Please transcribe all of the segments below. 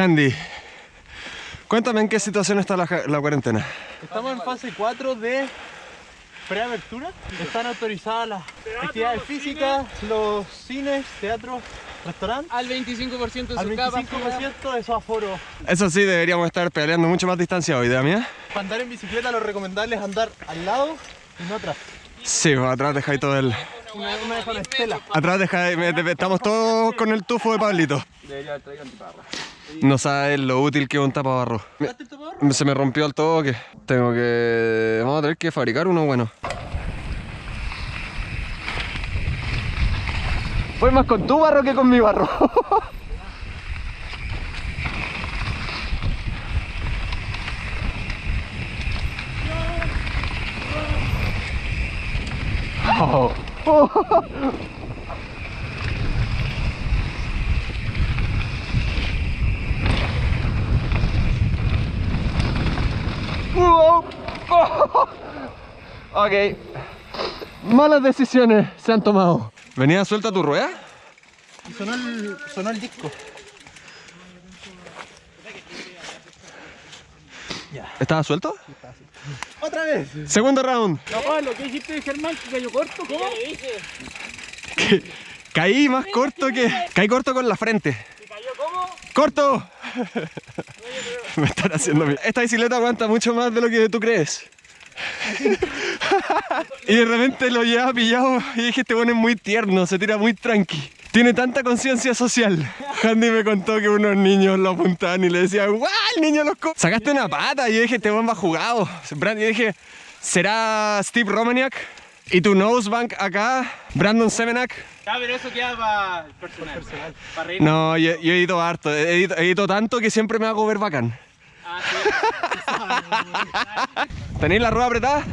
Handy, cuéntame en qué situación está la, la cuarentena. Estamos en fase 4 de preapertura. Están autorizadas las actividades físicas, los cines, teatros, restaurantes. Al 25% de Al su 25% de su aforo. Eso sí, deberíamos estar peleando mucho más distanciado, idea mía. Para andar en bicicleta lo recomendable es andar al lado y no atrás. Sí, atrás dejáis todo el... Una, de con estela. Atrás dejáis... me- te- Estamos todos con el tufo de Pablito. Debería haber traído antiparra. No sabes lo útil que es un tapabarro. Me- Se me rompió el toque. Tengo que... Vamos a tener que fabricar uno bueno. Voy más con tu barro que con mi barro. Oh. Wow. Ok. Malas decisiones se han tomado. ¿Venía suelta tu rueda? Y sonó el, sonó el disco. ¿Estaba suelto? ¡Otra vez! Segundo round. No, lo que dijiste de Germán, que cayó corto. ¿Cómo? le dije? Caí más corto que... Caí corto con la frente. ¿Que cayó cómo? ¡Corto! Me están haciendo... mi- Esta bicicleta aguanta mucho más de lo que tú crees. y de repente lo llevaba pillado y dije, este bueno es muy tierno, se tira muy tranqui. Tiene tanta conciencia social. Andy me contó que unos niños lo apuntaban y le decían, ¡guau! El niño los co-". Sacaste una pata y yo dije, este bomba jugado. Brand- Yo dije, ¿será Steve Romaniak? Y tu nosebank acá, Brandon Semenak. Ah, pero eso queda para personal. Para reír. No, yo, yo edito harto, edito, edito tanto que siempre me hago ver bacán. Ah, sí. ¿Tenéis la rueda apretada?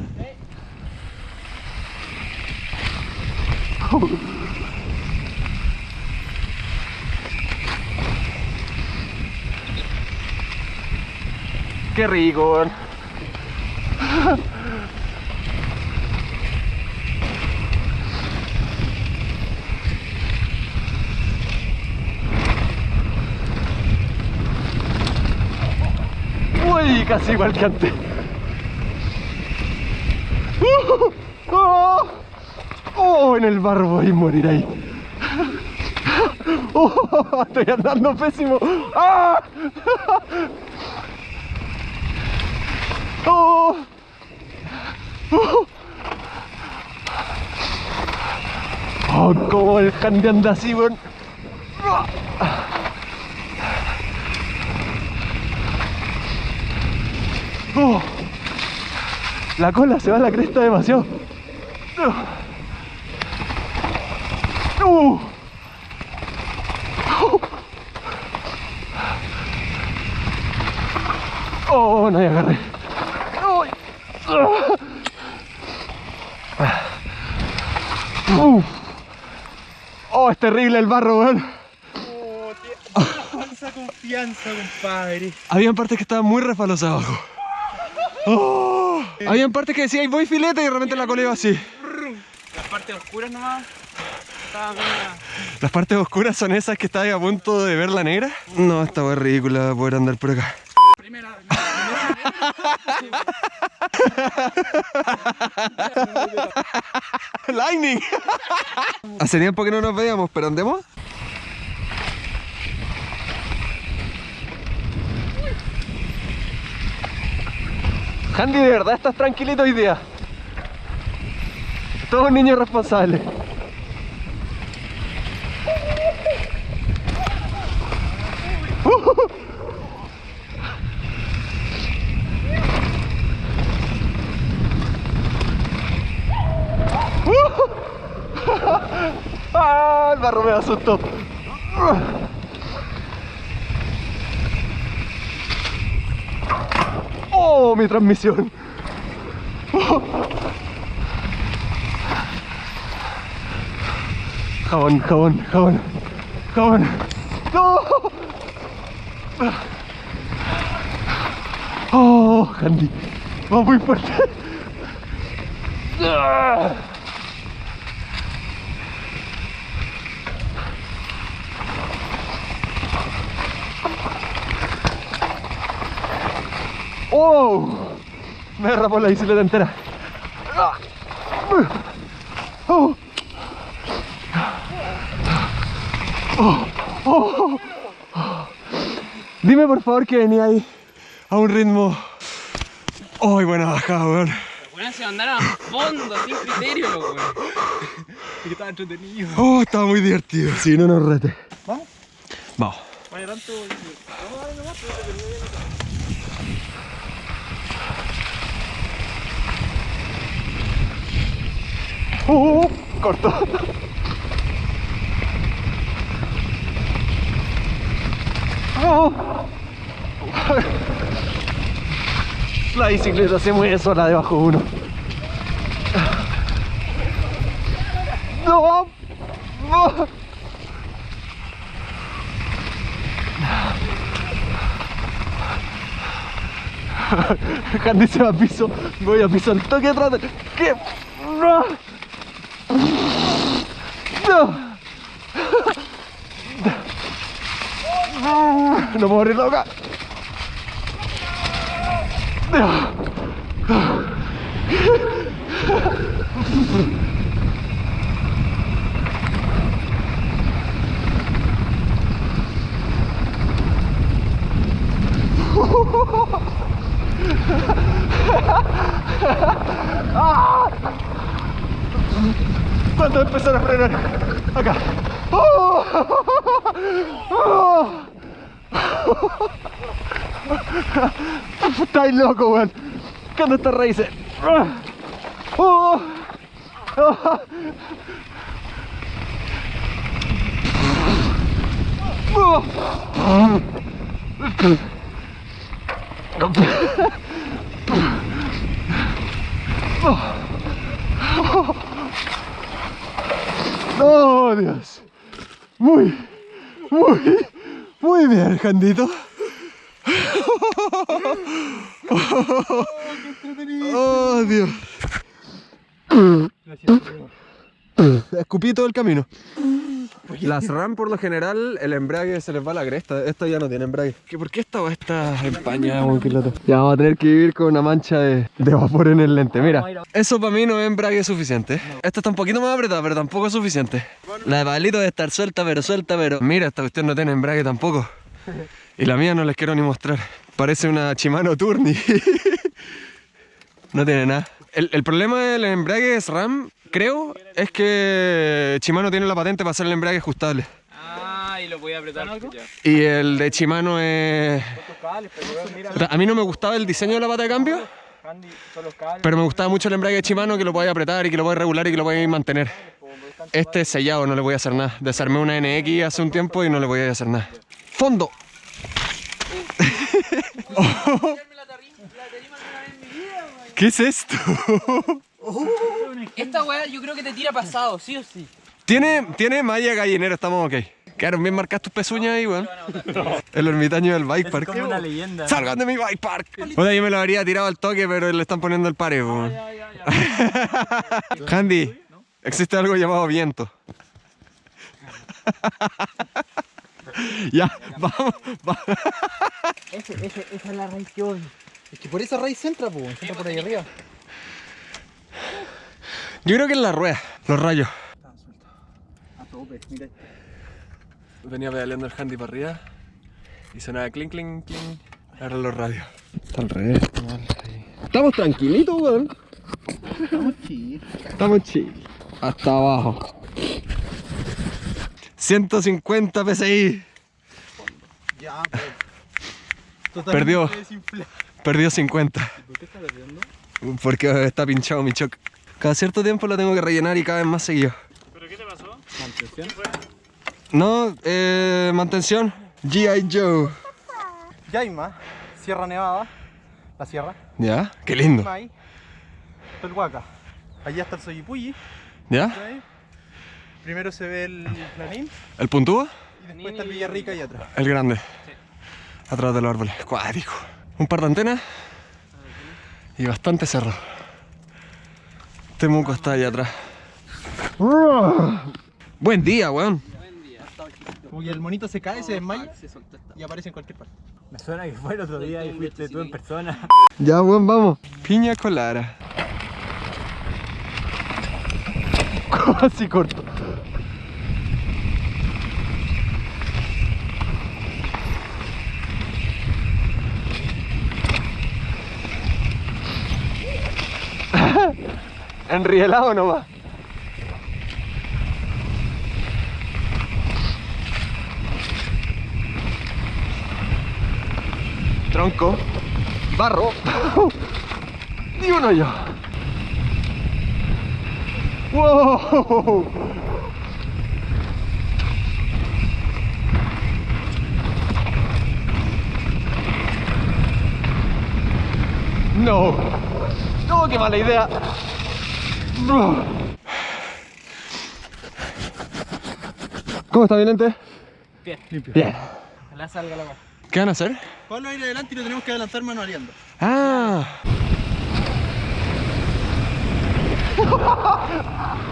Qué weón. Uy, casi igual que antes. ¡Uh! ¡Oh! ¡Oh! En el barro voy a morir ahí. ¡Oh! Estoy andando pésimo. ¡Ah! ¡Oh! ¡Oh! ¡Oh! Como el handy anda así, weón. ¡Oh! La cola se va a la cresta demasiado. Uh. Oh, no, ya agarré. Uy. Uh. Oh, es terrible el barro, weón. Falsa confianza, compadre. Habían partes que estaban muy refalosas abajo. Oh. Habían partes que decía, "Ay, voy filete y de repente la cola iba así. Las partes oscuras nomás. Las partes oscuras son esas que estás a punto de ver la negra. No, esta es ridícula poder andar por acá. Lightning. Hace tiempo que no nos veíamos, pero andemos. Handy, de verdad estás tranquilito hoy día. Todo un niño responsable. ¡Ah! El barro me asustó. ¡Oh! Mi transmisión. Jabón, jabón, jabón. Jabón. ¡No! ¡Oh! Handy. Va muy fuerte. ¡Ah! ¡Oh! Me derrapó la bicicleta entera. Ah. ¡Oh! ¡Oh! ¡Oh! Dime por favor que venía ahí a un ritmo. ¡Ay, buena bajada, weón! Weón, se mandaron a fondo, sin criterio, weón. Y que estaba entretenido. ¡Oh, estaba muy divertido! Sí, no nos rete. ¿Vamos? Vamos. Vaya tanto. ¡Uh! Corto. ¡Oh! La bicicleta se mueve sola debajo de uno. ¡No! ¡No! Candy se va a piso, voy a piso al toque atrás de... ¿Qué? ¡No! ¡No! No puedo morir loca. ¿Cuándo empezar a frenar? Acá. ¡Oh! ¡Oh! Estáis loco, weón. ¿Cuándo estas raíces? ¡Oh! ¡Oh, Dios! Muy, muy, muy bien, Jandito. ¡Oh, Dios! Escupí todo el camino. Las RAM por lo general, el embrague se les va a la cresta. Esta ya no tiene embrague. ¿Qué, ¿Por qué esta va esta empañada, buen piloto? Ya vamos a tener que vivir con una mancha de, de vapor en el lente. Mira, eso para mí no es embrague suficiente. Esta está un poquito más apretada, pero tampoco es suficiente. La de Pablito debe estar suelta, pero suelta, pero... Mira, esta cuestión no tiene embrague tampoco. Y la mía no les quiero ni mostrar. Parece una Shimano Turni. no tiene nada. El, el problema del embrague SRAM, creo, es que Shimano tiene la patente para hacer el embrague ajustable. Ah, y lo voy a apretar. Y el de Shimano es... A mí no me gustaba el diseño de la pata de cambio, pero me gustaba mucho el embrague de Shimano que lo podéis apretar y que lo podéis regular y que lo podéis mantener. Este es sellado, no le voy a hacer nada. Desarmé una NX hace un tiempo y no le voy a hacer nada. ¡Fondo! ¿Qué es esto? Esta weá yo creo que te tira pasado, sí o sí. Tiene, tiene malla gallinera, estamos ok. Quedaron bien marcadas tus pezuñas ahí, weón. El ermitaño del bike park. como una leyenda. ¡Salgan de mi bike park! Oye, yo me lo habría tirado al toque, pero le están poniendo el pare, weón. Handy, existe algo llamado viento. ya, vamos, vamos. Ese, ese, esa es la raíz que odio. Es que por esa raíz entra, pues, entra por ahí arriba. Yo creo que es la rueda, los rayos. A tope, mira. Venía pedaleando el handy para arriba y sonaba clink, clink, clink. Ahora los radios. Está al revés, está mal. Estamos tranquilitos, weón. Estamos chill. Estamos chill. Hasta abajo. 150 PSI. Ya, pues. Totalmente Perdió. desinflado. Perdió 50. ¿Por qué está perdiendo? Porque está pinchado mi choc. Cada cierto tiempo lo tengo que rellenar y cada vez más seguido. Mantención. No, eh, mantención. G.I. Joe. Yaima, Sierra Nevada, la sierra. ¿Ya? Qué lindo. Mai, Pelhuaca. Allá está el Soyipulli. ¿Ya? ¿sí? Primero se ve el Lanín ¿El puntúa? y después está el Villarrica ahí atrás. El grande. Atrás de los árboles. Cuático. Un par de antenas. Y bastante cerro. Temuco está allá atrás. Buen día, weón. Buen día. Como que el monito se cae, se desmaya y aparece en cualquier parte. Me suena que fue el otro día y fuiste tú en persona. Ya, weón, vamos. Piña colada. Así corto. Enrielado nomás. Tronco. Barro. Ni uno yo. ¡Wow! No. No, qué mala idea. ¿Cómo está, Vilente? Bien, limpio. Bien. Ojalá salga la. ¿Qué van a hacer? Pablo ir adelante y lo tenemos que adelantar manualeando. Ah.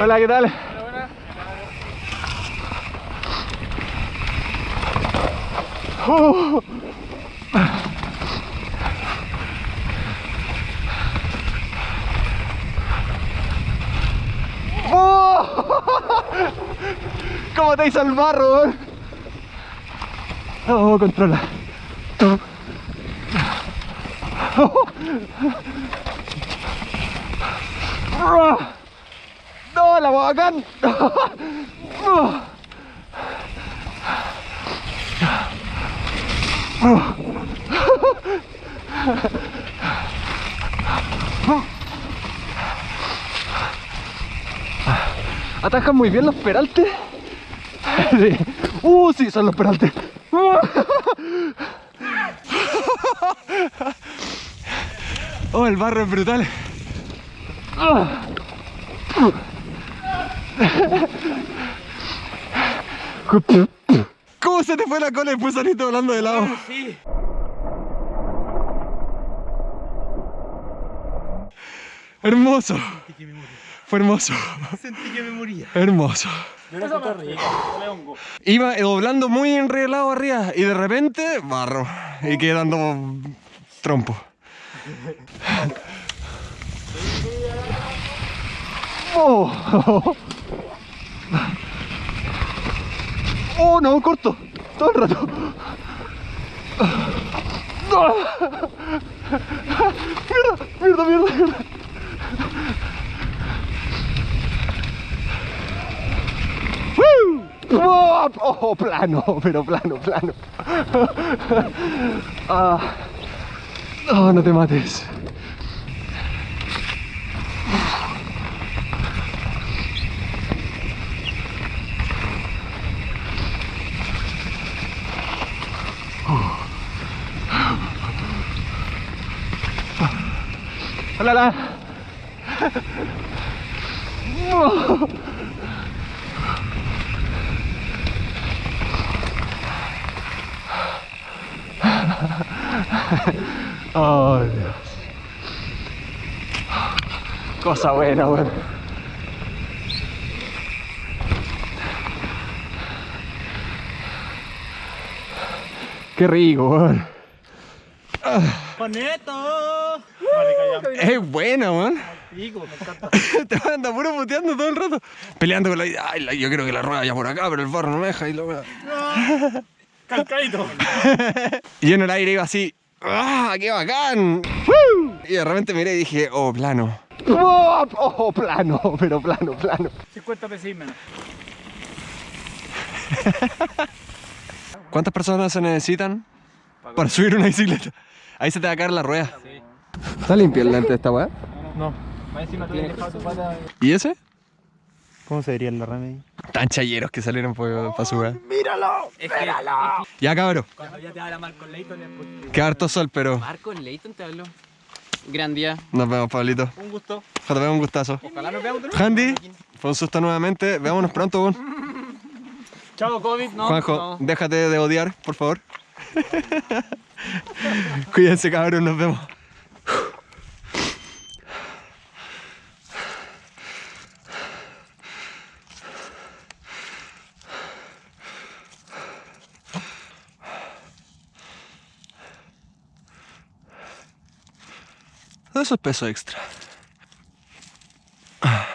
Hola, ¿qué tal? Uh. ¡Oh! ¿Cómo te hizo el barro? Oh, controla. ¡No, la bacán! Atajan muy bien los peraltes. Sí. Uh, sí, son los peraltes. Oh, el barro es brutal. ¿Cómo se te fue la cola y después saliste volando de lado? Sí. Hermoso. Fue hermoso. Sentí que me moría. Hermoso. Yo rico. Hongo. Iba doblando muy enrielado arriba y de repente barro y quedé dando trompo. Oh. oh no, corto, todo el rato. Mierda, mierda, mierda, mierda. ¡Oh! oh, plano, pero plano, plano. Ah. Oh, no te mates. Hola, la. Oh. Cosa buena, weón. Qué rico. Es buena, weón. Pico, me encanta. Te anda puro puteando todo el rato. Peleando con la idea. Ay, la- yo creo que la rueda ya por acá, pero el barro no me deja. Y, la wea. Calcadito. y yo en el aire iba así. ¡Ah, qué bacán! Y de repente miré y dije, oh, plano. ¡Oh, oh, plano! Pero plano, plano. 50 pesos menos. ¿Cuántas personas se necesitan para subir una bicicleta? Ahí se te va a caer la rueda. ¿Está limpio el lente de esta weá? No. ¿Y ese? ¿Cómo se diría en la remedy? Tan chayeros que salieron para su weá. Es que Ya, cabrón. cuando ya te habla Marco Leighton es porque... Qué harto sol, pero Marco Leighton te habló. Gran día. nos vemos, Pablito. Un gusto. JP, un gustazo. Ojalá nos veamos nuevo. Handy, fue un susto nuevamente. Veámonos pronto, weón. Chao, COVID. No, Juanjo, no. déjate de odiar, por favor. Cuídense, cabrón, nos vemos. Eso es peso extra. Ah,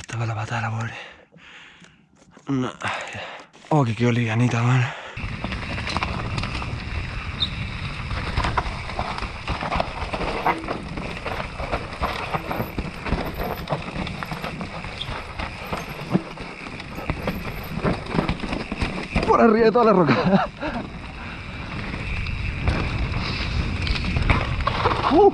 estaba la pata de la pobre. No. Oh, que quedó livianita, man. Por arriba de toda la roca. Uh.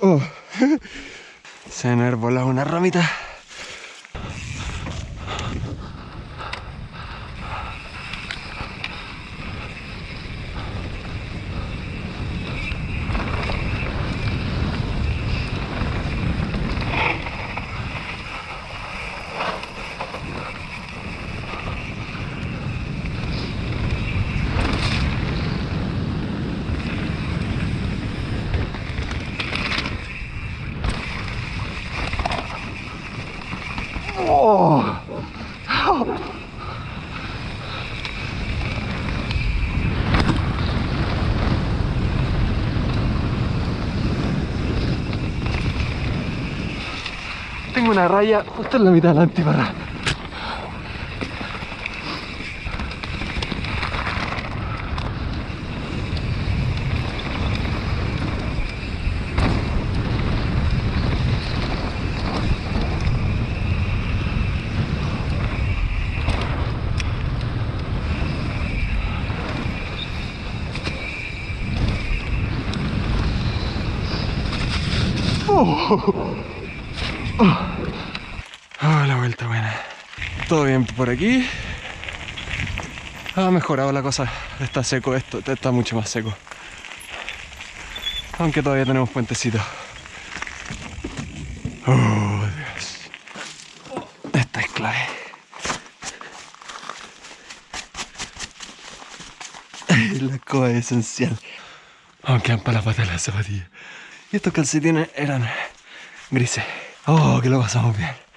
Oh. Se me volado una ramita. Oh. Una raya justo en la mitad de la antibarra. Oh, la vuelta buena. Todo bien por aquí. Ha mejorado la cosa. Está seco esto, está mucho más seco. Aunque todavía tenemos puentecito. Oh, Dios. Esta es clave. La escoba es esencial. Aunque han para la pata de las zapatillas. Y estos calcetines eran grises. Oh, que lo pasamos bien.